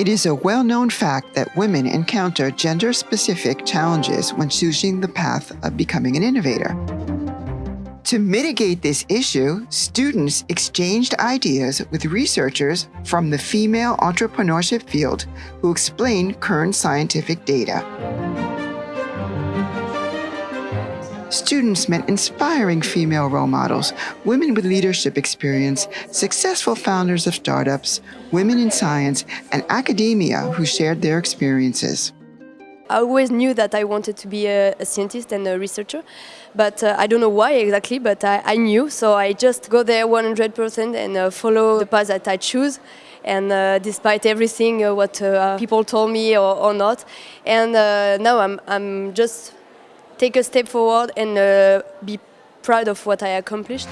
It is a well-known fact that women encounter gender-specific challenges when choosing the path of becoming an innovator. To mitigate this issue, students exchanged ideas with researchers from the female entrepreneurship field who explained current scientific data. Students met inspiring female role models, women with leadership experience, successful founders of startups, women in science, and academia who shared their experiences. I always knew that I wanted to be a, a scientist and a researcher, but uh, I don't know why exactly, but I, I, knew, so I just go there 100% and uh, follow the path that I choose. And uh, despite everything, uh, what uh, people told me or, or not, and uh, now I'm, I'm just take a step forward and be proud of what I accomplished.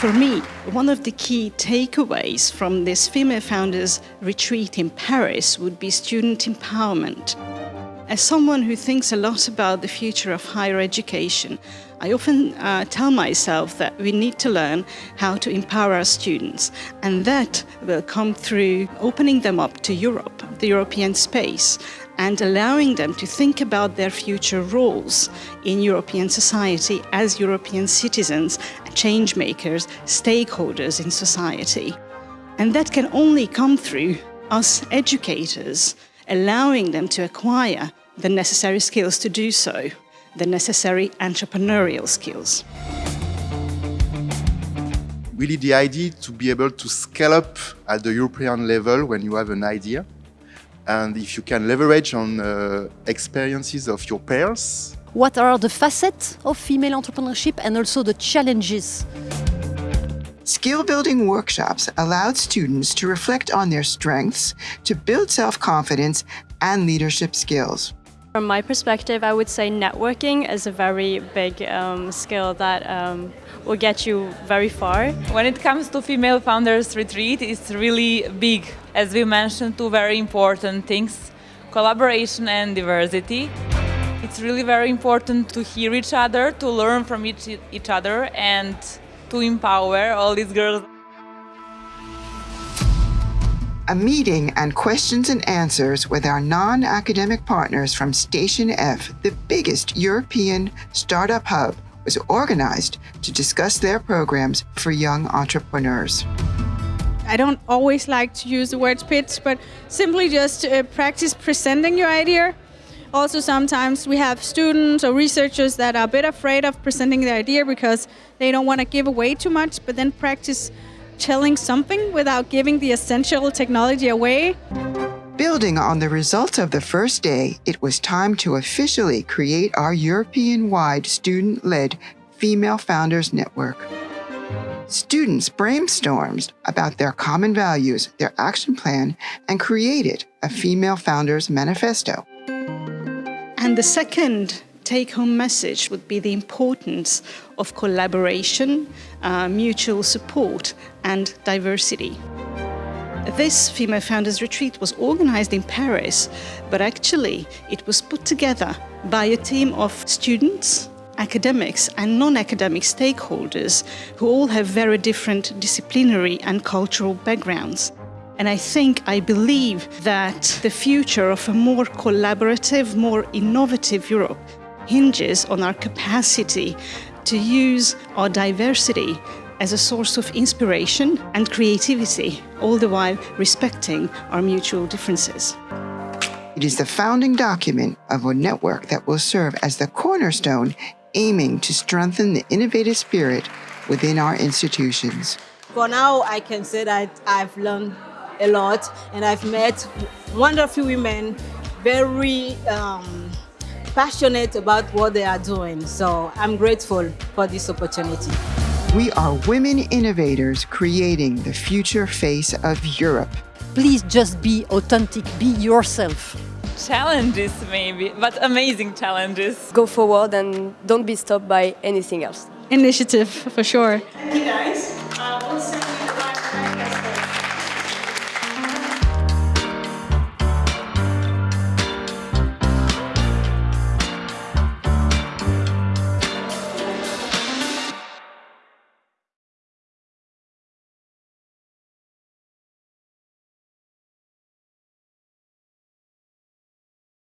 For me, one of the key takeaways from this Female Founders Retreat in Paris would be student empowerment. As someone who thinks a lot about the future of higher education, I often uh, tell myself that we need to learn how to empower our students, and that will come through opening them up to Europe, the European space, and allowing them to think about their future roles in European society as European citizens, change makers, stakeholders in society. And that can only come through us educators, allowing them to acquire the necessary skills to do so, the necessary entrepreneurial skills. Really the idea to be able to scale up at the European level when you have an idea and if you can leverage on uh, experiences of your peers. What are the facets of female entrepreneurship and also the challenges? Skill building workshops allowed students to reflect on their strengths, to build self-confidence and leadership skills. From my perspective, I would say networking is a very big um, skill that um, will get you very far. When it comes to Female Founders Retreat, it's really big. As we mentioned, two very important things, collaboration and diversity. It's really very important to hear each other, to learn from each, each other and to empower all these girls a meeting and questions and answers with our non-academic partners from Station F, the biggest European startup hub, was organized to discuss their programs for young entrepreneurs. I don't always like to use the word pitch, but simply just uh, practice presenting your idea. Also, sometimes we have students or researchers that are a bit afraid of presenting their idea because they don't want to give away too much, but then practice telling something without giving the essential technology away. Building on the results of the first day, it was time to officially create our European-wide student-led Female Founders Network. Students brainstormed about their common values, their action plan, and created a Female Founders Manifesto. And the second take-home message would be the importance of collaboration, uh, mutual support and diversity. This Female Founders Retreat was organized in Paris, but actually it was put together by a team of students, academics and non-academic stakeholders who all have very different disciplinary and cultural backgrounds. And I think, I believe that the future of a more collaborative, more innovative Europe hinges on our capacity to use our diversity as a source of inspiration and creativity, all the while respecting our mutual differences. It is the founding document of a network that will serve as the cornerstone aiming to strengthen the innovative spirit within our institutions. For now, I can say that I've learned a lot and I've met wonderful women, very um, passionate about what they are doing. So I'm grateful for this opportunity. We are women innovators creating the future face of Europe. Please just be authentic, be yourself. Challenges maybe, but amazing challenges. Go forward and don't be stopped by anything else. Initiative, for sure. Thank you guys.